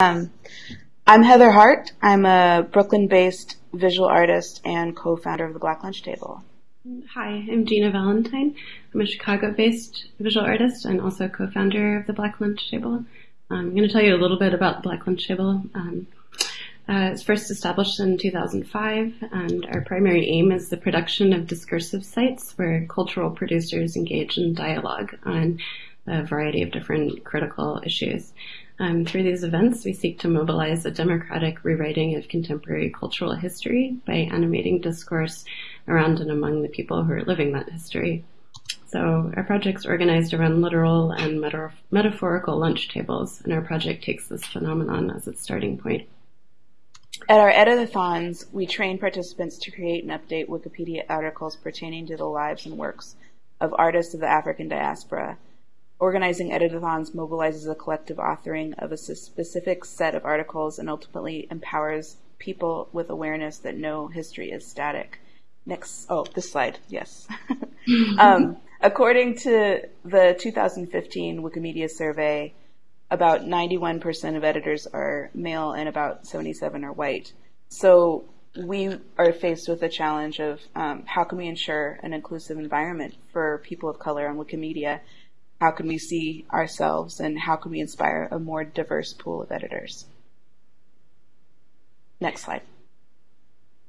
Um, I'm Heather Hart. I'm a Brooklyn-based visual artist and co-founder of the Black Lunch Table. Hi, I'm Jina Valentine. I'm a Chicago-based visual artist and also co-founder of the Black Lunch Table. I'm going to tell you a little bit about the Black Lunch Table. Um, uh, it's first established in 2005, and our primary aim is the production of discursive sites where cultural producers engage in dialogue on a variety of different critical issues. Um, through these events, we seek to mobilize a democratic rewriting of contemporary cultural history by animating discourse around and among the people who are living that history. So our project's organized around literal and meta- metaphorical lunch tables, and our project takes this phenomenon as its starting point. At our editathons, we train participants to create and update Wikipedia articles pertaining to the lives and works of artists of the African diaspora Organizing editathons mobilizes a collective authoring of a specific set of articles and ultimately empowers people with awareness that no history is static. Next, oh, this slide, yes. um, according to the 2015 Wikimedia survey, about 91% of editors are male and about 77 are white. So we are faced with the challenge of um, how can we ensure an inclusive environment for people of color on Wikimedia how can we see ourselves and how can we inspire a more diverse pool of editors? Next slide.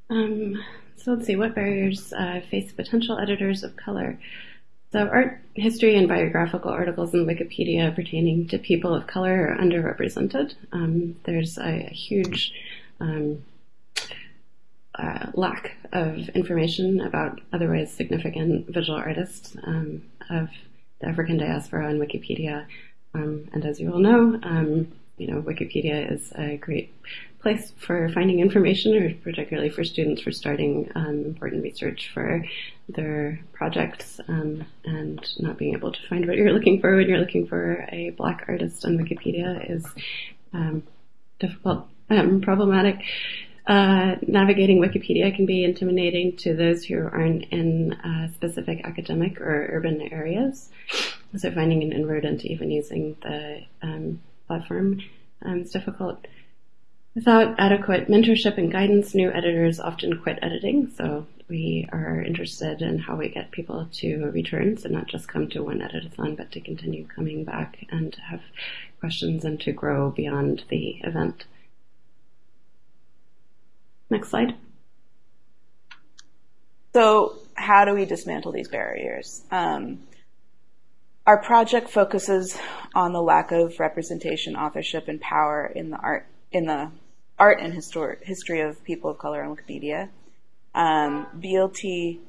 Um, so let's see, what barriers uh, face potential editors of color? So art history and biographical articles in Wikipedia pertaining to people of color are underrepresented. Um, there's a, a huge um, uh, lack of information about otherwise significant visual artists um, of the African diaspora on Wikipedia. Um, and as you all know, um, you know, Wikipedia is a great place for finding information, or particularly for students for starting um, important research for their projects, um, and not being able to find what you're looking for when you're looking for a black artist on Wikipedia is um, difficult, and problematic. Uh, navigating Wikipedia can be intimidating to those who aren't in uh, specific academic or urban areas. So finding an inroad into even using the um, platform um, is difficult. Without adequate mentorship and guidance, new editors often quit editing. So we are interested in how we get people to return, so not just come to one editathon, but to continue coming back and have questions and to grow beyond the event. Next slide. So, how do we dismantle these barriers? Um, our project focuses on the lack of representation, authorship, and power in the art in the art and histor- history of people of color on Wikipedia. Um, BLT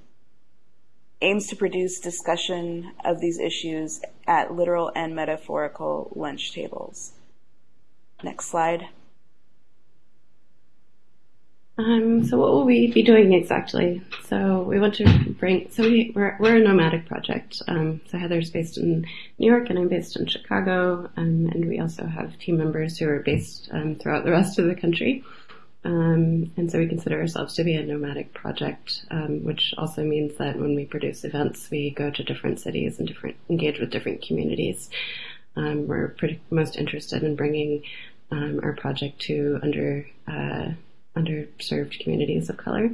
aims to produce discussion of these issues at literal and metaphorical lunch tables. Next slide. Um, so what will we be doing exactly? So we want to bring, so we, we're, we're a nomadic project. Um, so Heather's based in New York and I'm based in Chicago. Um, and we also have team members who are based um, throughout the rest of the country. Um, and so we consider ourselves to be a nomadic project, um, which also means that when we produce events, we go to different cities and different, engage with different communities. we're pretty, most interested in bringing our project to under, uh, underserved communities of color.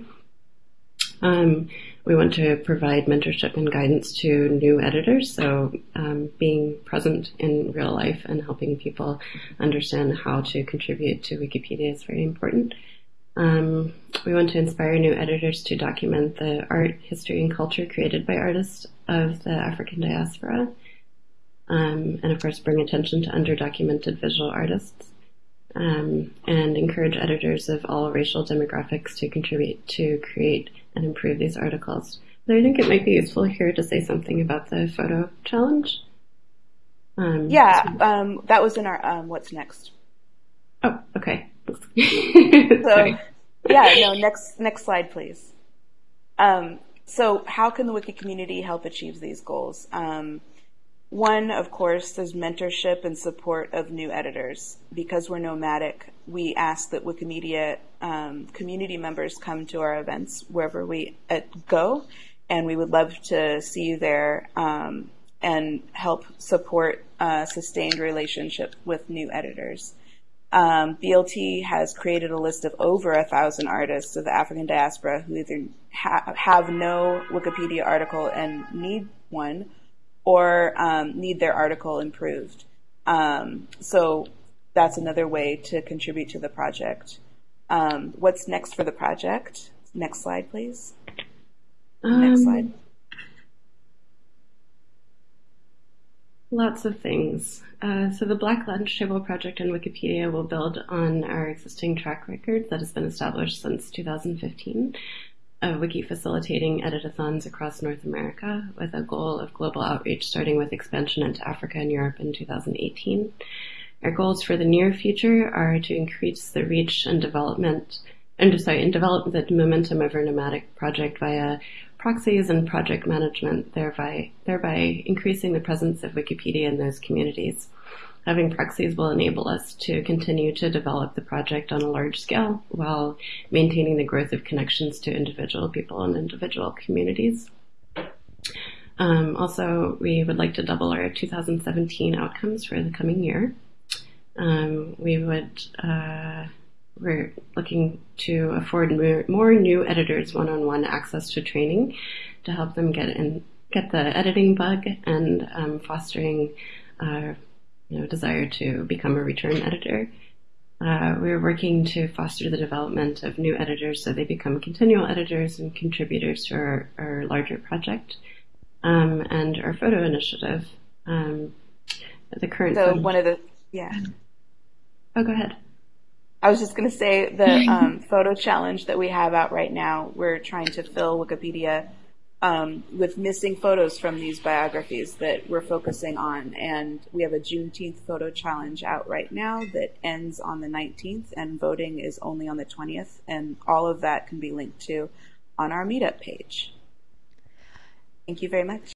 Um, we want to provide mentorship and guidance to new editors, so um, being present in real life and helping people understand how to contribute to Wikipedia is very important. Um, we want to inspire new editors to document the art, history, and culture created by artists of the African diaspora, um, and of course bring attention to underdocumented visual artists um, and encourage editors of all racial demographics to contribute to create and improve these articles. But I think it might be useful here to say something about the photo challenge. Um, yeah, um, that was in our um, what's next. Oh, okay. so, yeah, no, next next slide, please. Um, so, how can the Wiki community help achieve these goals? One, of course, is mentorship and support of new editors. Because we're nomadic, we ask that Wikimedia um, community members come to our events wherever we uh, go, and we would love to see you there um, and help support a sustained relationship with new editors. Um, BLT has created a list of over a thousand artists of the African diaspora who either ha- have no Wikipedia article and need one, or um, need their article improved. Um, so that's another way to contribute to the project. Um, what's next for the project? Next slide, please. Next Um, slide. Lots of things. Uh, so the Black Lunch Table project in Wikipedia will build on our existing track record that has been established since 2015 of Wiki facilitating editathons across North America with a goal of global outreach starting with expansion into Africa and Europe in 2018. Our goals for the near future are to increase the reach and development and sorry, and develop the momentum of our nomadic project via proxies and project management, thereby thereby increasing the presence of Wikipedia in those communities. Having proxies will enable us to continue to develop the project on a large scale while maintaining the growth of connections to individual people and individual communities. Um, also, we would like to double our 2017 outcomes for the coming year. Um, we would uh, we're looking to afford more, more new editors one-on-one access to training to help them get in get the editing bug and um, fostering uh, you know desire to become a return editor. Uh, we're working to foster the development of new editors so they become continual editors and contributors to our, our larger project. Um, and our photo initiative. Um, the current So one of the yeah. oh, go ahead. I was just going to say the um, photo challenge that we have out right now. We're trying to fill Wikipedia um, with missing photos from these biographies that we're focusing on, and we have a Juneteenth photo challenge out right now that ends on the 19th, and voting is only on the 20th, and all of that can be linked to on our meetup page. Thank you very much.